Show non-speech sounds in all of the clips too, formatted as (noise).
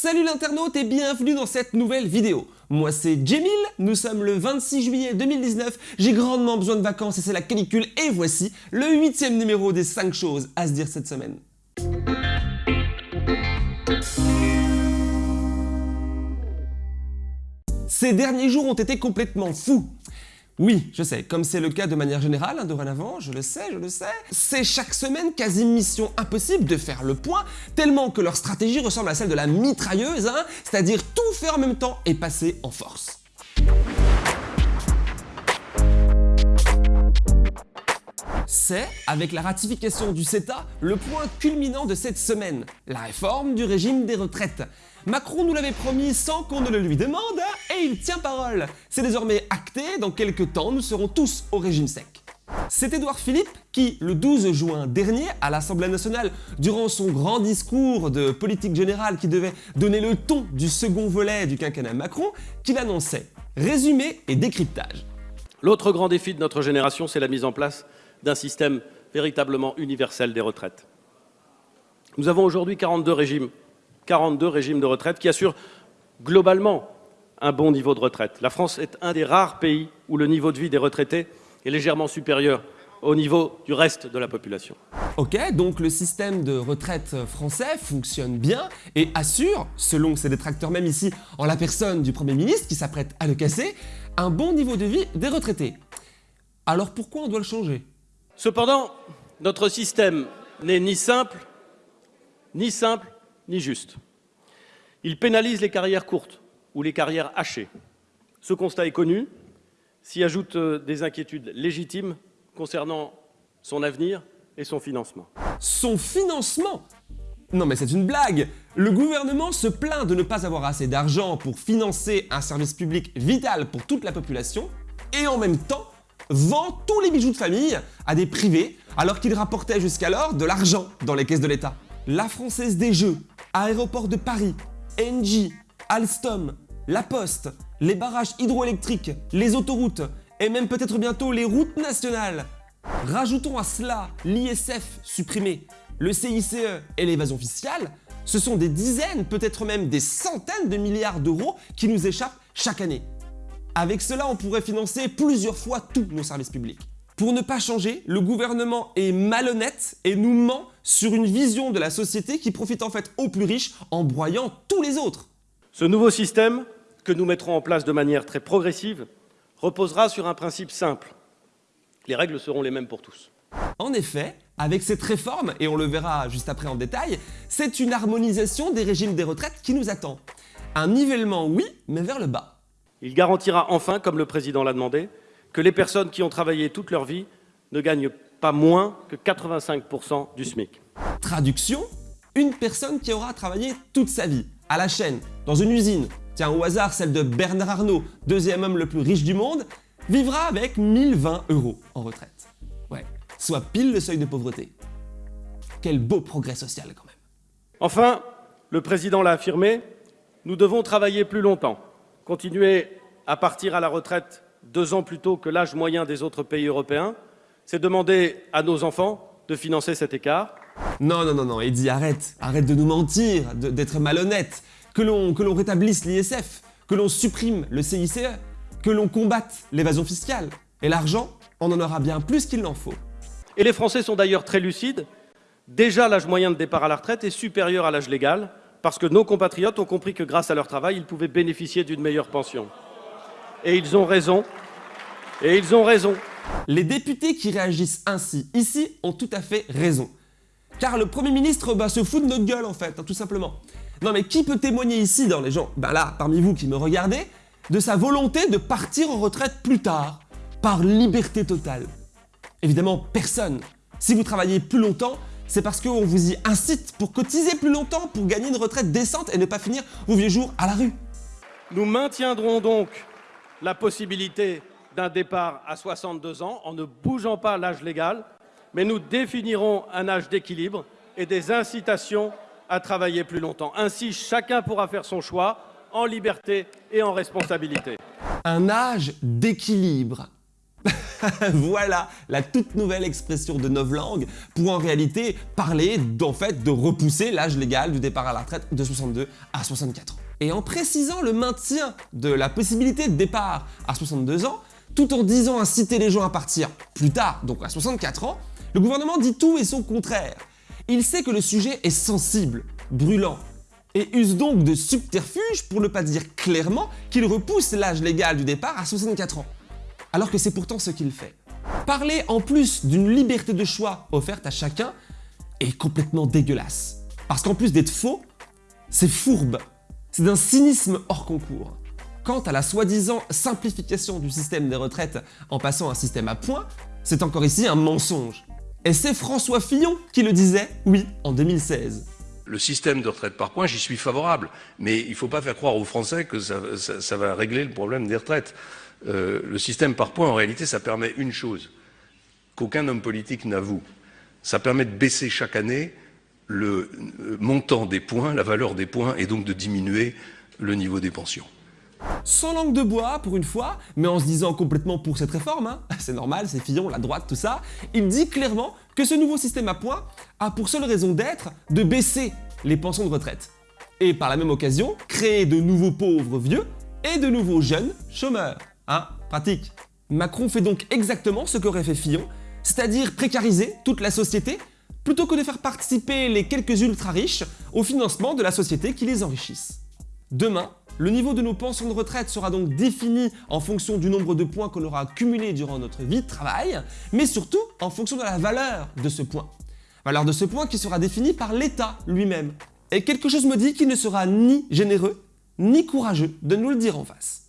Salut l'internaute et bienvenue dans cette nouvelle vidéo. Moi c'est Jemil, nous sommes le 26 juillet 2019, j'ai grandement besoin de vacances et c'est la canicule et voici le huitième numéro des 5 choses à se dire cette semaine. Ces derniers jours ont été complètement fous. Oui, je sais, comme c'est le cas de manière générale, hein, dorénavant, je le sais, je le sais, c'est chaque semaine quasi mission impossible de faire le point, tellement que leur stratégie ressemble à celle de la mitrailleuse, hein, c'est-à-dire tout faire en même temps et passer en force. Avec la ratification du CETA, le point culminant de cette semaine, la réforme du régime des retraites. Macron nous l'avait promis sans qu'on ne le lui demande, hein, et il tient parole. C'est désormais acté, dans quelques temps, nous serons tous au régime sec. C'est Édouard Philippe qui, le 12 juin dernier, à l'Assemblée nationale, durant son grand discours de politique générale qui devait donner le ton du second volet du quinquennat Macron, qu'il annonçait résumé et décryptage. L'autre grand défi de notre génération, c'est la mise en place d'un système véritablement universel des retraites. Nous avons aujourd'hui 42 régimes 42 régimes de retraite qui assurent globalement un bon niveau de retraite. La France est un des rares pays où le niveau de vie des retraités est légèrement supérieur au niveau du reste de la population. Ok, donc le système de retraite français fonctionne bien et assure, selon ses détracteurs même ici, en la personne du Premier ministre qui s'apprête à le casser, un bon niveau de vie des retraités. Alors pourquoi on doit le changer? Cependant, notre système n'est ni simple, ni simple, ni juste. Il pénalise les carrières courtes ou les carrières hachées. Ce constat est connu, s'y ajoutent euh, des inquiétudes légitimes concernant son avenir et son financement. Son financement Non mais c'est une blague Le gouvernement se plaint de ne pas avoir assez d'argent pour financer un service public vital pour toute la population et en même temps vend tous les bijoux de famille à des privés alors qu'il rapportait jusqu'alors de l'argent dans les caisses de l'État. La Française des Jeux Aéroport de Paris, Engie, Alstom, La Poste, les barrages hydroélectriques, les autoroutes et même peut-être bientôt les routes nationales. Rajoutons à cela l'ISF supprimé, le CICE et l'évasion fiscale, ce sont des dizaines, peut-être même des centaines de milliards d'euros qui nous échappent chaque année. Avec cela, on pourrait financer plusieurs fois tous nos services publics. Pour ne pas changer, le gouvernement est malhonnête et nous ment sur une vision de la société qui profite en fait aux plus riches en broyant tous les autres. Ce nouveau système, que nous mettrons en place de manière très progressive, reposera sur un principe simple. Les règles seront les mêmes pour tous. En effet, avec cette réforme, et on le verra juste après en détail, c'est une harmonisation des régimes des retraites qui nous attend. Un nivellement, oui, mais vers le bas. Il garantira enfin, comme le Président l'a demandé, que les personnes qui ont travaillé toute leur vie ne gagnent pas moins que 85% du SMIC. Traduction Une personne qui aura travaillé toute sa vie, à la chaîne, dans une usine, tiens au hasard celle de Bernard Arnault, deuxième homme le plus riche du monde, vivra avec 1020 euros en retraite. Ouais, soit pile le seuil de pauvreté. Quel beau progrès social quand même. Enfin, le Président l'a affirmé, nous devons travailler plus longtemps, continuer à partir à la retraite deux ans plus tôt que l'âge moyen des autres pays européens, c'est demander à nos enfants de financer cet écart. Non, non, non, non, Eddie, arrête, arrête de nous mentir, d'être malhonnête, que l'on rétablisse l'ISF, que l'on supprime le CICE, que l'on combatte l'évasion fiscale. Et l'argent, on en aura bien plus qu'il n'en faut. Et les Français sont d'ailleurs très lucides. Déjà, l'âge moyen de départ à la retraite est supérieur à l'âge légal, parce que nos compatriotes ont compris que grâce à leur travail, ils pouvaient bénéficier d'une meilleure pension. Et ils ont raison. Et ils ont raison. Les députés qui réagissent ainsi ici ont tout à fait raison. Car le Premier ministre bah, se fout de notre gueule en fait, hein, tout simplement. Non mais qui peut témoigner ici dans les gens, bah là, parmi vous qui me regardez, de sa volonté de partir en retraite plus tard, par liberté totale Évidemment, personne. Si vous travaillez plus longtemps, c'est parce qu'on vous y incite pour cotiser plus longtemps, pour gagner une retraite décente et ne pas finir vos vieux jours à la rue. Nous maintiendrons donc la possibilité d'un départ à 62 ans en ne bougeant pas l'âge légal, mais nous définirons un âge d'équilibre et des incitations à travailler plus longtemps. Ainsi, chacun pourra faire son choix en liberté et en responsabilité. Un âge d'équilibre. (laughs) voilà la toute nouvelle expression de novlangue pour en réalité parler d'en fait de repousser l'âge légal du départ à la retraite de 62 à 64 ans. Et en précisant le maintien de la possibilité de départ à 62 ans, tout en disant inciter les gens à partir plus tard, donc à 64 ans, le gouvernement dit tout et son contraire. Il sait que le sujet est sensible, brûlant, et use donc de subterfuges pour ne pas dire clairement qu'il repousse l'âge légal du départ à 64 ans. Alors que c'est pourtant ce qu'il fait. Parler en plus d'une liberté de choix offerte à chacun est complètement dégueulasse. Parce qu'en plus d'être faux, c'est fourbe. C'est d'un cynisme hors concours. Quant à la soi-disant simplification du système des retraites en passant à un système à points, c'est encore ici un mensonge. Et c'est François Fillon qui le disait, oui, en 2016. Le système de retraite par points, j'y suis favorable, mais il ne faut pas faire croire aux Français que ça, va régler le problème des retraites. Euh, le système par points, en réalité, ça permet une chose qu'aucun homme politique n'avoue. Ça permet de baisser chaque année le euh, montant des points, la valeur des points, et donc de diminuer le niveau des pensions. Sans langue de bois, pour une fois, mais en se disant complètement pour cette réforme, hein. (laughs) c'est normal, c'est Fillon, la droite, tout ça, il dit clairement que ce nouveau système à points a pour seule raison d'être de baisser les pensions de retraite. Et par la même occasion, créer de nouveaux pauvres vieux et de nouveaux jeunes chômeurs. Hein Pratique. Macron fait donc exactement ce qu'aurait fait Fillon, c'est-à-dire précariser toute la société plutôt que de faire participer les quelques ultra riches au financement de la société qui les enrichisse. Demain, le niveau de nos pensions de retraite sera donc défini en fonction du nombre de points qu'on aura accumulés durant notre vie de travail, mais surtout en fonction de la valeur de ce point. Valeur de ce point qui sera définie par l'État lui-même. Et quelque chose me dit qu'il ne sera ni généreux, ni courageux de nous le dire en face.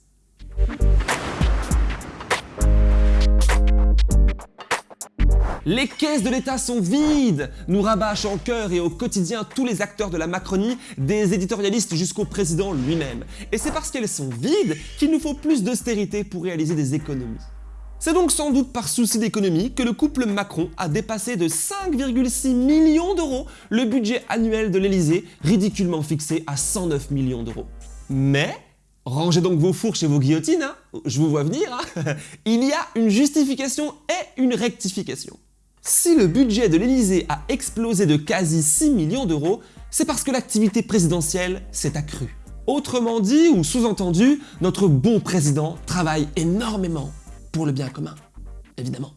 Les caisses de l'État sont vides nous rabâchent en cœur et au quotidien tous les acteurs de la Macronie, des éditorialistes jusqu'au président lui-même. Et c'est parce qu'elles sont vides qu'il nous faut plus d'austérité pour réaliser des économies. C'est donc sans doute par souci d'économie que le couple Macron a dépassé de 5,6 millions d'euros le budget annuel de l'Elysée, ridiculement fixé à 109 millions d'euros. Mais, rangez donc vos fourches et vos guillotines, hein. je vous vois venir, hein. (laughs) il y a une justification et une rectification. Si le budget de l'Elysée a explosé de quasi 6 millions d'euros, c'est parce que l'activité présidentielle s'est accrue. Autrement dit ou sous-entendu, notre bon président travaille énormément pour le bien commun, évidemment.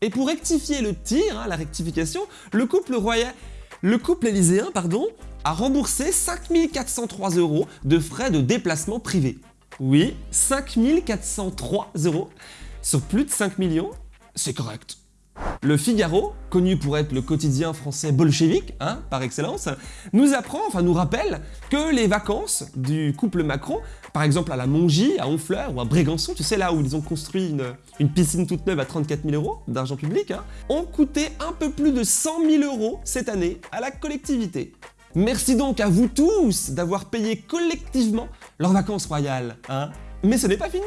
Et pour rectifier le tir, hein, la rectification, le couple royal, le couple élyséen, pardon, a remboursé 5403 euros de frais de déplacement privé. Oui, 5403 euros sur plus de 5 millions, c'est correct. Le Figaro, connu pour être le quotidien français bolchevique, hein, par excellence, nous apprend, enfin nous rappelle, que les vacances du couple Macron, par exemple à la Mongie, à Honfleur ou à Brégançon, tu sais là où ils ont construit une, piscine toute neuve à 34 000 euros d'argent public, hein, ont coûté un peu plus de 100 000 euros cette année à la collectivité. Merci donc à vous tous d'avoir payé collectivement leurs vacances royales, hein. Mais ce n'est pas fini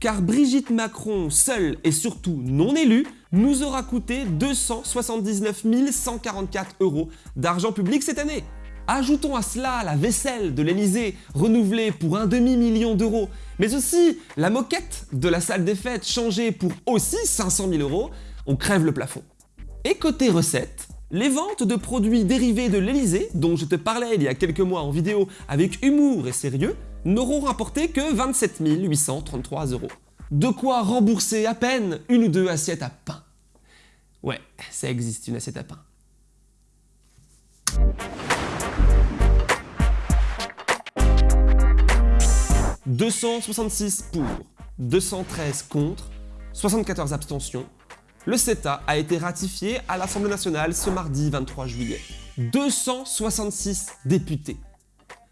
car Brigitte Macron, seule et surtout non élue, nous aura coûté 279 144 euros d'argent public cette année. Ajoutons à cela la vaisselle de l'Elysée, renouvelée pour un demi-million d'euros, mais aussi la moquette de la salle des fêtes, changée pour aussi 500 000 euros, on crève le plafond. Et côté recettes, les ventes de produits dérivés de l'Elysée, dont je te parlais il y a quelques mois en vidéo avec humour et sérieux, n'auront rapporté que 27 833 euros. De quoi rembourser à peine une ou deux assiettes à pain. Ouais, ça existe une assiette à pain. « 266 pour, 213 contre, 74 abstentions. Le CETA a été ratifié à l'Assemblée nationale ce mardi 23 juillet. 266 députés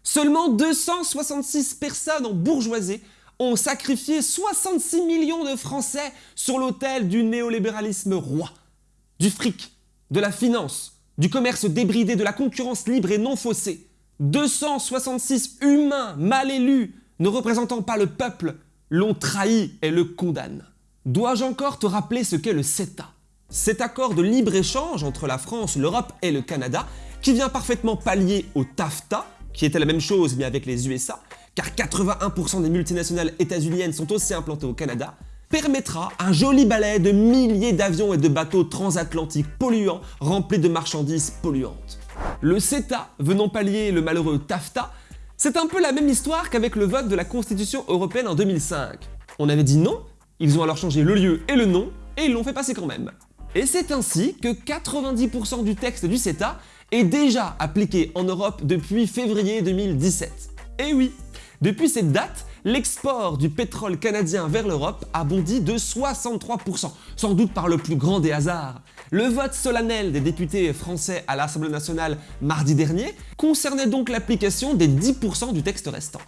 Seulement 266 personnes en bourgeoisie ont sacrifié 66 millions de Français sur l'autel du néolibéralisme roi, du fric, de la finance, du commerce débridé, de la concurrence libre et non faussée. 266 humains mal élus, ne représentant pas le peuple, l'ont trahi et le condamnent. Dois-je encore te rappeler ce qu'est le CETA? Cet accord de libre-échange entre la France, l'Europe et le Canada, qui vient parfaitement pallier au TAFTA, qui était la même chose mais avec les USA, car 81% des multinationales états-uniennes sont aussi implantées au Canada, permettra un joli balai de milliers d'avions et de bateaux transatlantiques polluants remplis de marchandises polluantes. Le CETA, venant pallier le malheureux TAFTA, c'est un peu la même histoire qu'avec le vote de la Constitution européenne en 2005. On avait dit non, ils ont alors changé le lieu et le nom, et ils l'ont fait passer quand même. Et c'est ainsi que 90% du texte du CETA est déjà appliqué en Europe depuis février 2017. Et oui, depuis cette date, l'export du pétrole canadien vers l'Europe a bondi de 63%, sans doute par le plus grand des hasards. Le vote solennel des députés français à l'Assemblée nationale mardi dernier concernait donc l'application des 10% du texte restant.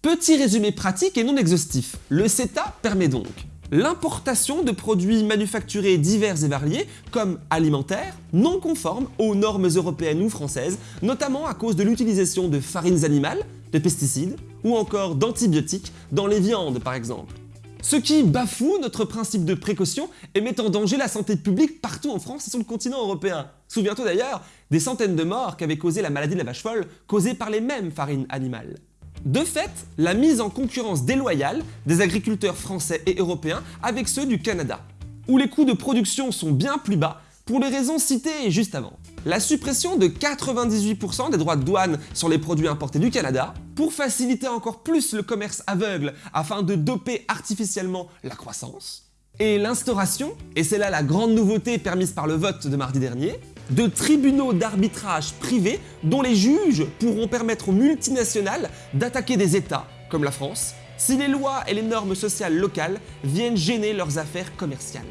Petit résumé pratique et non exhaustif, le CETA permet donc l'importation de produits manufacturés divers et variés, comme alimentaires, non conformes aux normes européennes ou françaises, notamment à cause de l'utilisation de farines animales, de pesticides ou encore d'antibiotiques dans les viandes par exemple. Ce qui bafoue notre principe de précaution et met en danger la santé publique partout en France et sur le continent européen. Souviens-toi d'ailleurs des centaines de morts qu'avait causé la maladie de la vache folle causée par les mêmes farines animales. De fait, la mise en concurrence déloyale des agriculteurs français et européens avec ceux du Canada, où les coûts de production sont bien plus bas pour les raisons citées juste avant. La suppression de 98% des droits de douane sur les produits importés du Canada, pour faciliter encore plus le commerce aveugle afin de doper artificiellement la croissance, et l'instauration, et c'est là la grande nouveauté permise par le vote de mardi dernier, de tribunaux d'arbitrage privés dont les juges pourront permettre aux multinationales d'attaquer des États, comme la France, si les lois et les normes sociales locales viennent gêner leurs affaires commerciales.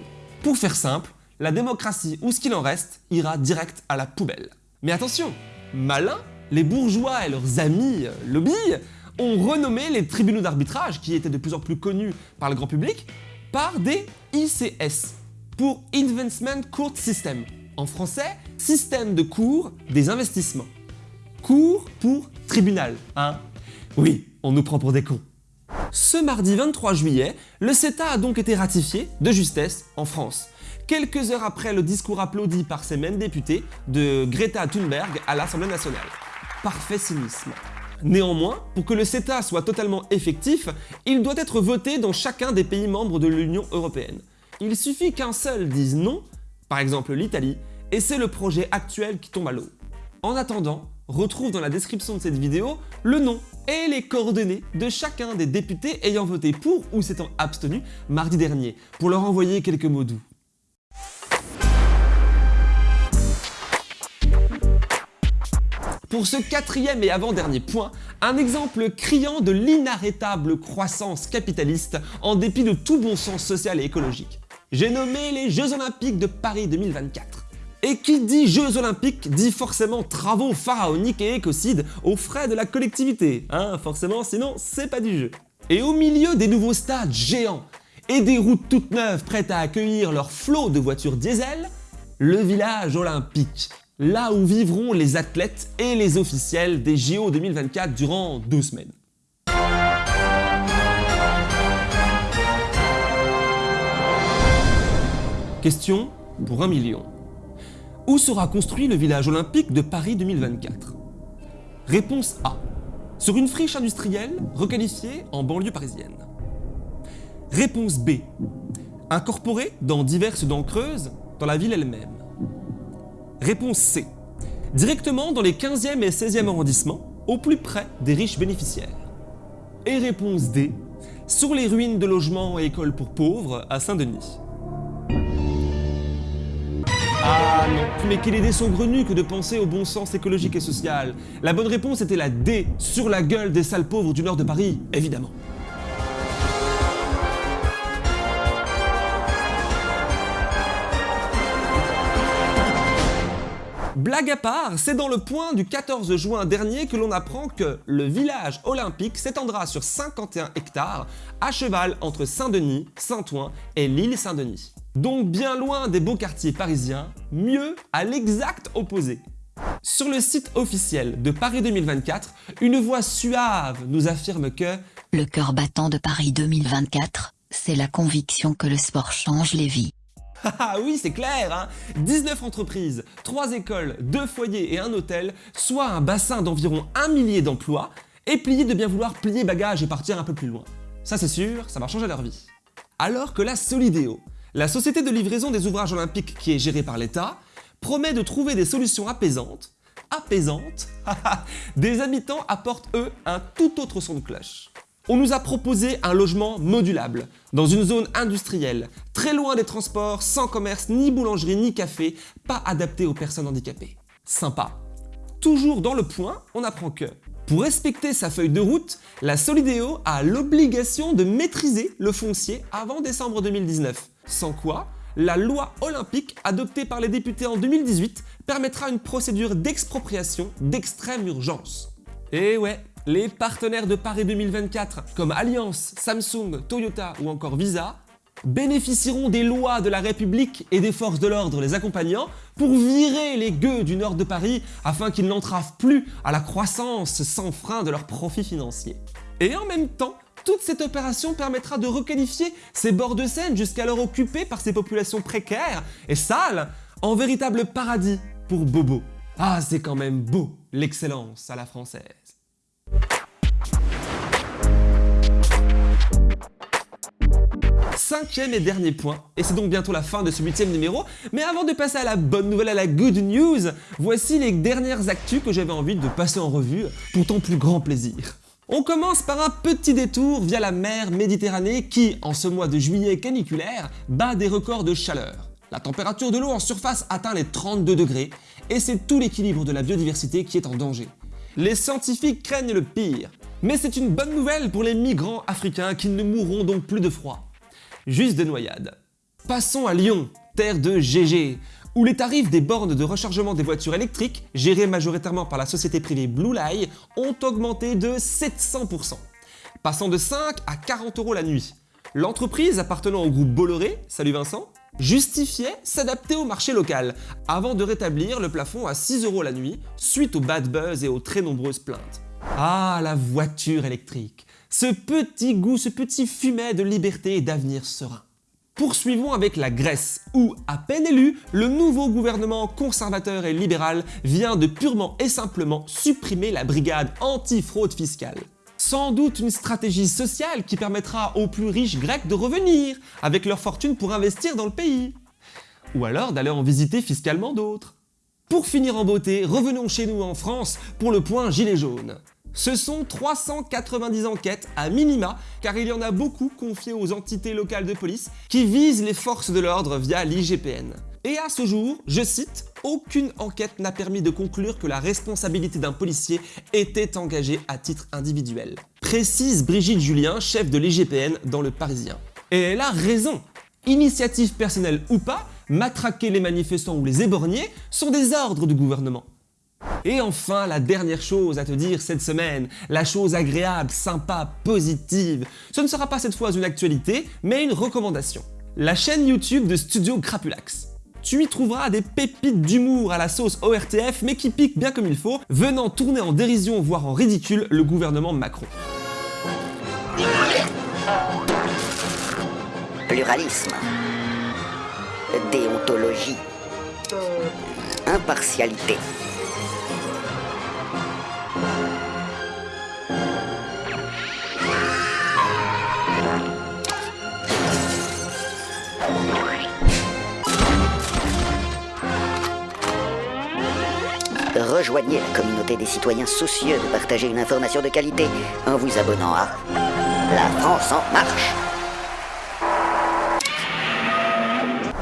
Pour faire simple, la démocratie ou ce qu'il en reste ira direct à la poubelle. Mais attention, malins, les bourgeois et leurs amis euh, lobby ont renommé les tribunaux d'arbitrage, qui étaient de plus en plus connus par le grand public, par des ICS, pour Investment Court System. En français, système de cours des investissements. Cours pour tribunal, hein Oui, on nous prend pour des cons. Ce mardi 23 juillet, le CETA a donc été ratifié de justesse en France quelques heures après le discours applaudi par ces mêmes députés de Greta Thunberg à l'Assemblée nationale. Parfait cynisme. Néanmoins, pour que le CETA soit totalement effectif, il doit être voté dans chacun des pays membres de l'Union Européenne. Il suffit qu'un seul dise non, par exemple l'Italie, et c'est le projet actuel qui tombe à l'eau. En attendant, retrouve dans la description de cette vidéo le nom et les coordonnées de chacun des députés ayant voté pour ou s'étant abstenu mardi dernier, pour leur envoyer quelques mots doux. Pour ce quatrième et avant-dernier point, un exemple criant de l'inarrêtable croissance capitaliste en dépit de tout bon sens social et écologique. J'ai nommé les Jeux Olympiques de Paris 2024. Et qui dit Jeux Olympiques dit forcément travaux pharaoniques et écocides aux frais de la collectivité, hein, forcément, sinon c'est pas du jeu. Et au milieu des nouveaux stades géants et des routes toutes neuves prêtes à accueillir leur flot de voitures diesel, le village olympique, là où vivront les athlètes et les officiels des JO 2024 durant deux semaines. Question pour un million. Où sera construit le village olympique de Paris 2024 Réponse A. Sur une friche industrielle requalifiée en banlieue parisienne. Réponse B. Incorporée dans diverses dents creuses dans la ville elle-même. Réponse C. Directement dans les 15e et 16e arrondissements, au plus près des riches bénéficiaires. Et réponse D. Sur les ruines de logements et écoles pour pauvres à Saint-Denis. Ah non, mais quelle idée saugrenue que de penser au bon sens écologique et social. La bonne réponse était la D, sur la gueule des sales pauvres du nord de Paris, évidemment. Blague à part, c'est dans le point du 14 juin dernier que l'on apprend que le village olympique s'étendra sur 51 hectares, à cheval entre Saint-Denis, Saint-Ouen et l'île Saint-Denis. Donc bien loin des beaux quartiers parisiens, mieux à l'exact opposé. Sur le site officiel de Paris 2024, une voix suave nous affirme que Le cœur battant de Paris 2024, c'est la conviction que le sport change les vies. (laughs) Ah oui, c'est clair, hein 19 entreprises, 3 écoles, 2 foyers et un hôtel, soit un bassin d'environ un millier d'emplois, et pliés de bien vouloir plier bagages et partir un peu plus loin. Ça c'est sûr, ça va changer leur vie. Alors que la Solidéo, la société de livraison des ouvrages olympiques qui est gérée par l'État, promet de trouver des solutions apaisantes, apaisantes, (laughs) des habitants apportent eux un tout autre son de cloche. On nous a proposé un logement modulable, dans une zone industrielle, très loin des transports, sans commerce, ni boulangerie, ni café, pas adapté aux personnes handicapées. Sympa. Toujours dans le point, on apprend que, pour respecter sa feuille de route, la Solidéo a l'obligation de maîtriser le foncier avant décembre 2019. Sans quoi, la loi olympique adoptée par les députés en 2018 permettra une procédure d'expropriation d'extrême urgence. Et ouais, les partenaires de Paris 2024 comme Alliance, Samsung, Toyota ou encore Visa bénéficieront des lois de la République et des forces de l'ordre les accompagnant pour virer les gueux du nord de Paris afin qu'ils n'entravent plus à la croissance sans frein de leurs profits financiers. Et en même temps, toute cette opération permettra de requalifier ces bords de Seine jusqu'alors occupés par ces populations précaires et sales en véritable paradis pour Bobo. Ah, c'est quand même beau, l'excellence à la française. Cinquième et dernier point, et c'est donc bientôt la fin de ce huitième numéro, mais avant de passer à la bonne nouvelle, à la good news, voici les dernières actus que j'avais envie de passer en revue pour ton plus grand plaisir. On commence par un petit détour via la mer Méditerranée qui, en ce mois de juillet caniculaire, bat des records de chaleur. La température de l'eau en surface atteint les 32 degrés, et c'est tout l'équilibre de la biodiversité qui est en danger. Les scientifiques craignent le pire, mais c'est une bonne nouvelle pour les migrants africains qui ne mourront donc plus de froid. Juste de noyade. Passons à Lyon, terre de GG, où les tarifs des bornes de rechargement des voitures électriques, gérées majoritairement par la société privée Blue Light, ont augmenté de 700%, passant de 5 à 40 euros la nuit. L'entreprise appartenant au groupe Bolloré, salut Vincent, justifiait s'adapter au marché local, avant de rétablir le plafond à 6 euros la nuit, suite au bad buzz et aux très nombreuses plaintes. Ah, la voiture électrique Ce petit goût, ce petit fumet de liberté et d'avenir serein. Poursuivons avec la Grèce, où, à peine élu, le nouveau gouvernement conservateur et libéral vient de purement et simplement supprimer la brigade anti-fraude fiscale. Sans doute une stratégie sociale qui permettra aux plus riches grecs de revenir avec leur fortune pour investir dans le pays. Ou alors d'aller en visiter fiscalement d'autres. Pour finir en beauté, revenons chez nous en France pour le point gilet jaune. Ce sont 390 enquêtes à minima, car il y en a beaucoup confiées aux entités locales de police qui visent les forces de l'ordre via l'IGPN. Et à ce jour, je cite, aucune enquête n'a permis de conclure que la responsabilité d'un policier était engagée à titre individuel. Précise Brigitte Julien, chef de l'IGPN dans Le Parisien. Et elle a raison Initiative personnelle ou pas, matraquer les manifestants ou les éborgnés sont des ordres du gouvernement. Et enfin, la dernière chose à te dire cette semaine, la chose agréable, sympa, positive, ce ne sera pas cette fois une actualité, mais une recommandation. La chaîne YouTube de Studio Crapulax. Tu y trouveras des pépites d'humour à la sauce ORTF, mais qui piquent bien comme il faut, venant tourner en dérision, voire en ridicule, le gouvernement Macron. Pluralisme. Déontologie. Impartialité. Rejoignez la communauté des citoyens soucieux de partager une information de qualité en vous abonnant à La France en marche.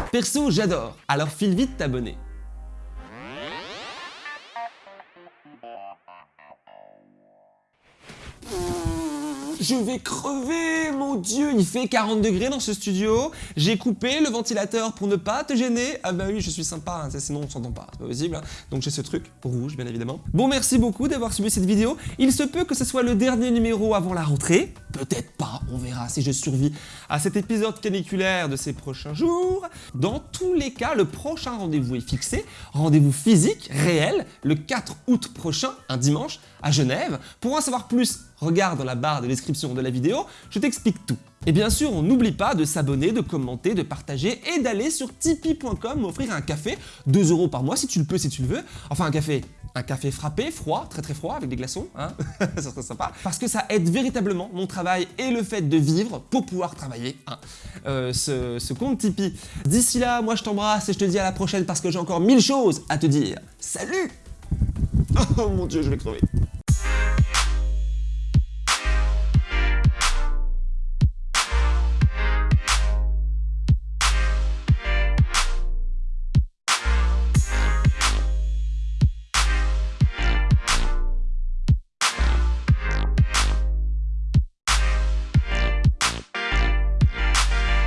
Perso, j'adore, alors file vite t'abonner. Je vais crever, mon dieu, il fait 40 degrés dans ce studio. J'ai coupé le ventilateur pour ne pas te gêner. Ah bah oui, je suis sympa, hein, sinon on s'entend pas, c'est pas possible. hein. Donc j'ai ce truc, rouge bien évidemment. Bon, merci beaucoup d'avoir suivi cette vidéo. Il se peut que ce soit le dernier numéro avant la rentrée. Peut-être pas, on verra si je survis à cet épisode caniculaire de ces prochains jours. Dans tous les cas, le prochain rendez-vous est fixé. Rendez-vous physique, réel, le 4 août prochain, un dimanche, à Genève. Pour en savoir plus, regarde dans la barre de description de la vidéo, je t'explique tout. Et bien sûr, on n'oublie pas de s'abonner, de commenter, de partager et d'aller sur tipeee.com m'offrir un café, 2 euros par mois si tu le peux, si tu le veux. Enfin un café un café frappé, froid, très très froid, avec des glaçons, hein (laughs) ça serait sympa. Parce que ça aide véritablement mon travail et le fait de vivre pour pouvoir travailler, hein. Euh, ce, ce compte Tipeee. D'ici là, moi je t'embrasse et je te dis à la prochaine parce que j'ai encore mille choses à te dire. Salut (laughs) Oh mon dieu, je vais crever.